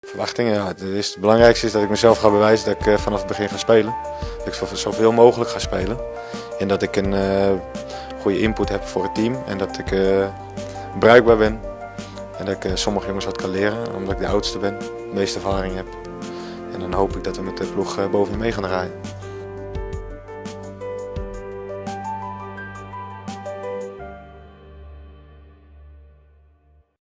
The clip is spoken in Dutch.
Verwachtingen, ja. Het, is, het belangrijkste is dat ik mezelf ga bewijzen dat ik eh, vanaf het begin ga spelen. Dat ik zoveel mogelijk ga spelen. En dat ik een eh, goede input heb voor het team. En dat ik eh, bruikbaar ben. En dat ik eh, sommige jongens wat kan leren, omdat ik de oudste ben, de meeste ervaring heb. En dan hoop ik dat we met de ploeg bovenin mee gaan draaien.